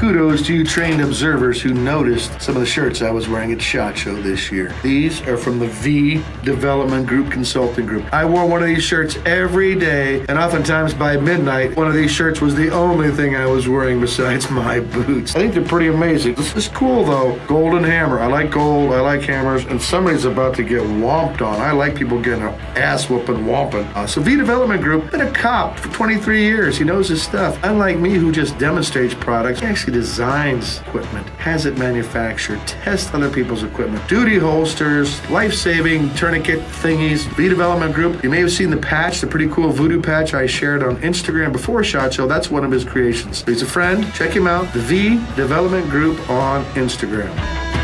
kudos to you trained observers who noticed some of the shirts I was wearing at SHOT Show this year. These are from the V Development Group Consulting Group. I wore one of these shirts every day, and oftentimes by midnight, one of these shirts was the only thing I was wearing besides my boots. I think they're pretty amazing. This is cool though. Golden hammer. I like gold. I like hammers, and somebody's about to get whomped on. I like people getting their ass whooping, whomping. Uh, so V Development Group, been a cop for 23 years. He knows his stuff. Unlike me, who just demonstrates products, designs equipment, has it manufactured, tests other people's equipment, duty holsters, life-saving tourniquet thingies. V Development Group. You may have seen the patch, the pretty cool voodoo patch I shared on Instagram before SHOT Show. That's one of his creations. He's a friend. Check him out. The V Development Group on Instagram.